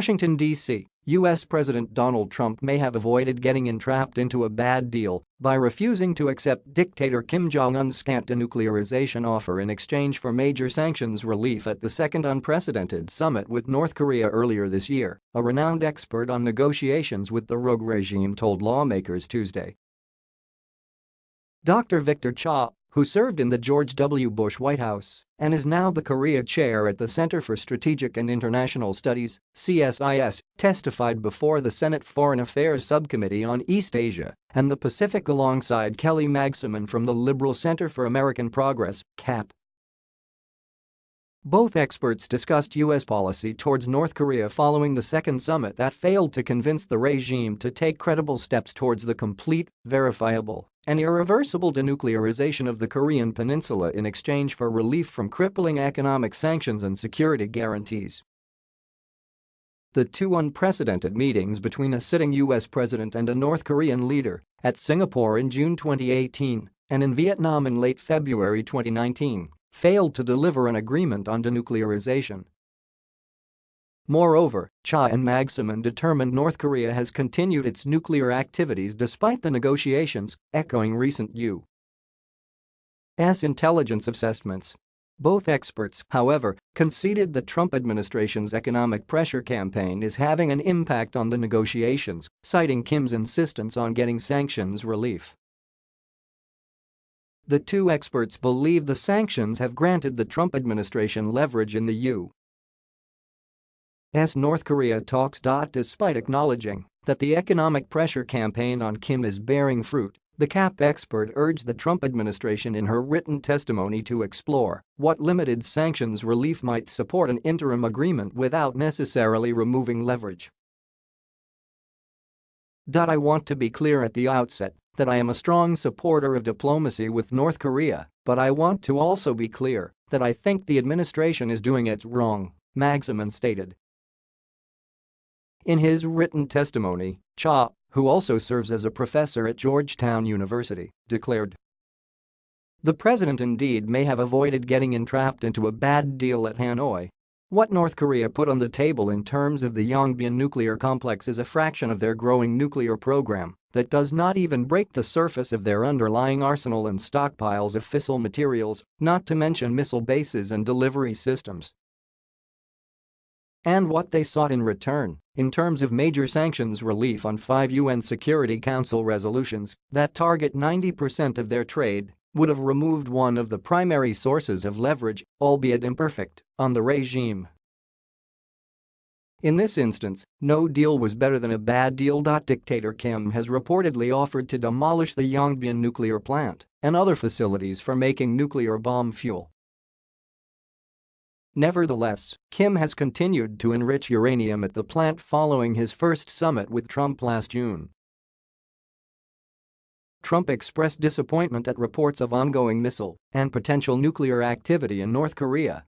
Washington, D.C. U.S. President Donald Trump may have avoided getting entrapped into a bad deal by refusing to accept dictator Kim Jong-un's scant denuclearization offer in exchange for major sanctions relief at the second unprecedented summit with North Korea earlier this year, a renowned expert on negotiations with the rogue regime told lawmakers Tuesday. Dr. Victor Cha, who served in the George W. Bush White House and is now the Korea chair at the Center for Strategic and International Studies, CSIS, testified before the Senate Foreign Affairs Subcommittee on East Asia and the Pacific alongside Kelly Magsamen from the Liberal Center for American Progress, CAP. Both experts discussed U.S. policy towards North Korea following the second summit that failed to convince the regime to take credible steps towards the complete, verifiable, and irreversible denuclearization of the Korean peninsula in exchange for relief from crippling economic sanctions and security guarantees. The two unprecedented meetings between a sitting U.S. president and a North Korean leader at Singapore in June 2018 and in Vietnam in late February 2019 failed to deliver an agreement on denuclearization. Moreover, Cha and Magsamen determined North Korea has continued its nuclear activities despite the negotiations, echoing recent U.S. intelligence assessments. Both experts, however, conceded the Trump administration's economic pressure campaign is having an impact on the negotiations, citing Kim's insistence on getting sanctions relief. The two experts believe the sanctions have granted the Trump administration leverage in the U.S. North Korea talks. Despite acknowledging that the economic pressure campaign on Kim is bearing fruit, the CAP expert urged the Trump administration in her written testimony to explore what limited sanctions relief might support an interim agreement without necessarily removing leverage. I want to be clear at the outset that I am a strong supporter of diplomacy with North Korea, but I want to also be clear that I think the administration is doing it wrong, Magsamen stated. In his written testimony, Cha, who also serves as a professor at Georgetown University, declared the president indeed may have avoided getting entrapped into a bad deal at Hanoi what North Korea put on the table in terms of the Yongbyon nuclear complex is a fraction of their growing nuclear program that does not even break the surface of their underlying arsenal and stockpiles of fissile materials, not to mention missile bases and delivery systems. And what they sought in return, in terms of major sanctions relief on five UN Security Council resolutions that target 90% of their trade would have removed one of the primary sources of leverage, albeit imperfect, on the regime. In this instance, no deal was better than a bad deal. Dictator Kim has reportedly offered to demolish the Yongbyon nuclear plant and other facilities for making nuclear bomb fuel. Nevertheless, Kim has continued to enrich uranium at the plant following his first summit with Trump last June. Trump expressed disappointment at reports of ongoing missile and potential nuclear activity in North Korea